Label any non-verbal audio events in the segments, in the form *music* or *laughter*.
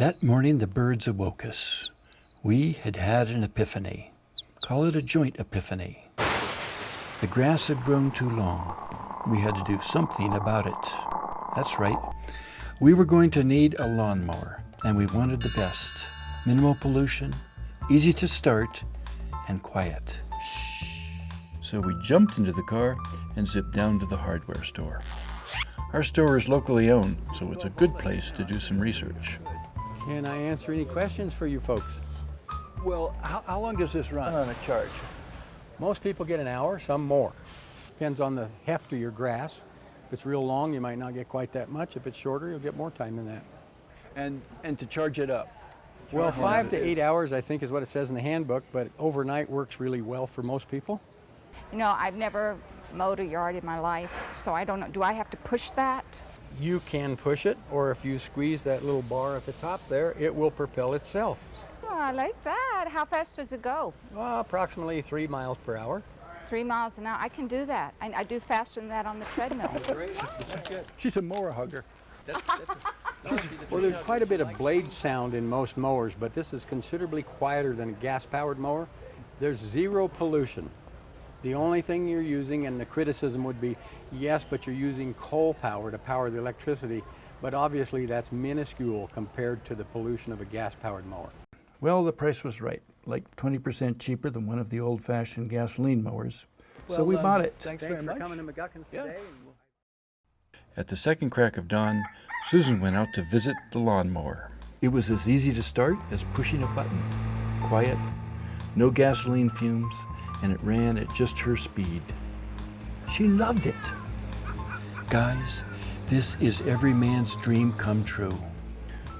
That morning the birds awoke us. We had had an epiphany. Call it a joint epiphany. The grass had grown too long. We had to do something about it. That's right. We were going to need a lawnmower, and we wanted the best. Minimal pollution, easy to start, and quiet. Shh. So we jumped into the car and zipped down to the hardware store. Our store is locally owned, so it's a good place to do some research. Can I answer any questions for you folks? Well, how, how long does this run on a charge? Most people get an hour, some more. Depends on the heft of your grass. If it's real long, you might not get quite that much. If it's shorter, you'll get more time than that. And, and to charge it up? Well, five to eight hours, I think, is what it says in the handbook, but overnight works really well for most people. You know, I've never mowed a yard in my life, so I don't know. Do I have to push that? You can push it, or if you squeeze that little bar at the top there, it will propel itself. Oh, I like that. How fast does it go? Well, approximately three miles per hour. Three miles an hour. I can do that. I, I do faster than that on the treadmill. She's a mower hugger. *laughs* Well, there's quite a bit of blade sound in most mowers, but this is considerably quieter than a gas-powered mower. There's zero pollution. The only thing you're using, and the criticism would be, yes, but you're using coal power to power the electricity, but obviously that's minuscule compared to the pollution of a gas-powered mower. Well, the price was right, like 20% cheaper than one of the old-fashioned gasoline mowers. so we Well, bought um, it. Thanks, Thanks very for much. coming to McGuckins Yeah. today. At the second crack of dawn, Susan went out to visit the lawnmower. It was as easy to start as pushing a button. Quiet, no gasoline fumes, and it ran at just her speed. She loved it. Guys, this is every man's dream come true.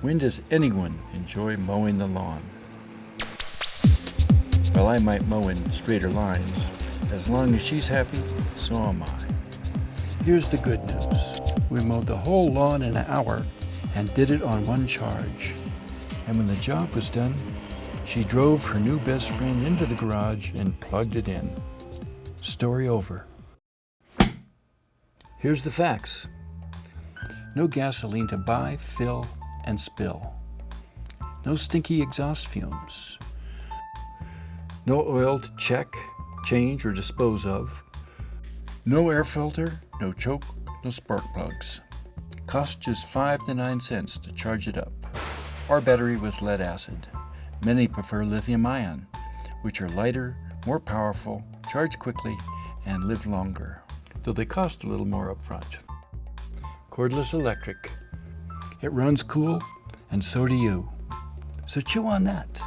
When does anyone enjoy mowing the lawn? Well, I might mow in straighter lines. As long as she's happy, so am I. Here's the good news. We mowed the whole lawn in an hour and did it on one charge. And when the job was done, she drove her new best friend into the garage and plugged it in. Story over. Here's the facts. No gasoline to buy, fill, and spill. No stinky exhaust fumes. No oil to check, change, or dispose of. No air filter, no choke, no spark plugs. Cost just five to nine cents to charge it up. Our battery was lead acid. Many prefer lithium ion, which are lighter, more powerful, charge quickly, and live longer, though they cost a little more up front. Cordless electric. It runs cool, and so do you. So chew on that.